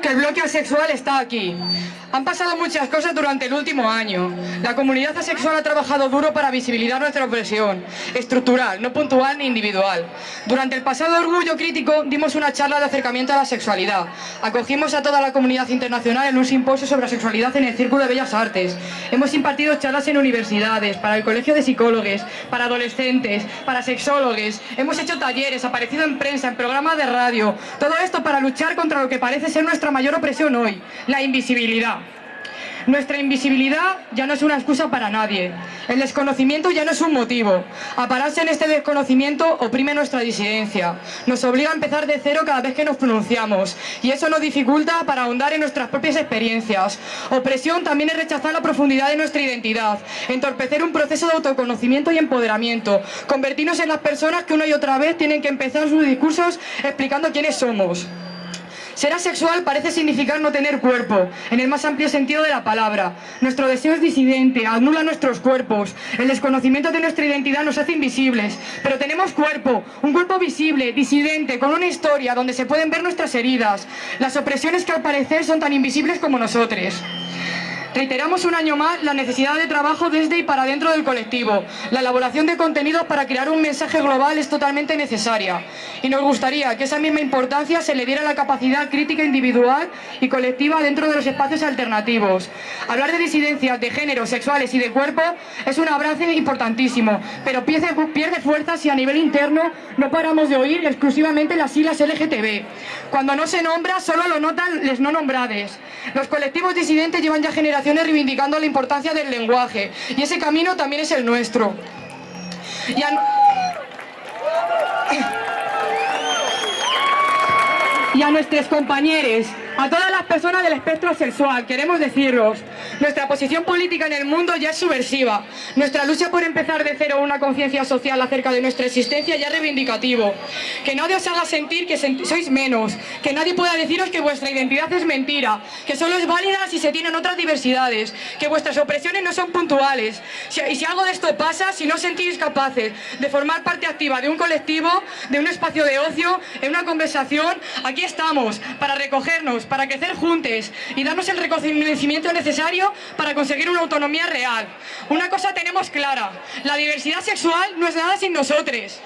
que el bloque asexual está aquí. Han pasado muchas cosas durante el último año. La comunidad asexual ha trabajado duro para visibilizar nuestra opresión, estructural, no puntual ni individual. Durante el pasado orgullo crítico dimos una charla de acercamiento a la sexualidad. Acogimos a toda la comunidad internacional en un simposio sobre sexualidad en el Círculo de Bellas Artes. Hemos impartido charlas en universidades, para el Colegio de Psicólogos, para adolescentes, para sexólogos. Hemos hecho talleres, aparecido en prensa, en programas de radio. Todo esto para luchar contra lo que parece ser nuestra mayor opresión hoy, la invisibilidad. Nuestra invisibilidad ya no es una excusa para nadie. El desconocimiento ya no es un motivo. Apararse en este desconocimiento oprime nuestra disidencia. Nos obliga a empezar de cero cada vez que nos pronunciamos. Y eso nos dificulta para ahondar en nuestras propias experiencias. Opresión también es rechazar la profundidad de nuestra identidad. Entorpecer un proceso de autoconocimiento y empoderamiento. Convertirnos en las personas que una y otra vez tienen que empezar sus discursos explicando quiénes somos. Ser asexual parece significar no tener cuerpo, en el más amplio sentido de la palabra. Nuestro deseo es disidente, anula nuestros cuerpos. El desconocimiento de nuestra identidad nos hace invisibles. Pero tenemos cuerpo, un cuerpo visible, disidente, con una historia donde se pueden ver nuestras heridas. Las opresiones que al parecer son tan invisibles como nosotros. Reiteramos un año más la necesidad de trabajo desde y para dentro del colectivo. La elaboración de contenidos para crear un mensaje global es totalmente necesaria. Y nos gustaría que esa misma importancia se le diera la capacidad crítica individual y colectiva dentro de los espacios alternativos. Hablar de disidencias, de género, sexuales y de cuerpo es un abrazo importantísimo, pero pierde fuerza si a nivel interno no paramos de oír exclusivamente las siglas LGTB. Cuando no se nombra, solo lo notan les no nombrades. Los colectivos disidentes llevan ya reivindicando la importancia del lenguaje y ese camino también es el nuestro. Y a, y a nuestros compañeros a todas las personas del espectro sexual queremos deciros, nuestra posición política en el mundo ya es subversiva. Nuestra lucha por empezar de cero una conciencia social acerca de nuestra existencia ya es reivindicativo. Que nadie os haga sentir que sois menos, que nadie pueda deciros que vuestra identidad es mentira, que solo es válida si se tienen otras diversidades, que vuestras opresiones no son puntuales. Y si algo de esto pasa, si no os sentís capaces de formar parte activa de un colectivo, de un espacio de ocio, en una conversación, aquí estamos para recogernos para crecer juntos y darnos el reconocimiento necesario para conseguir una autonomía real. Una cosa tenemos clara, la diversidad sexual no es nada sin nosotros.